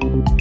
Bye.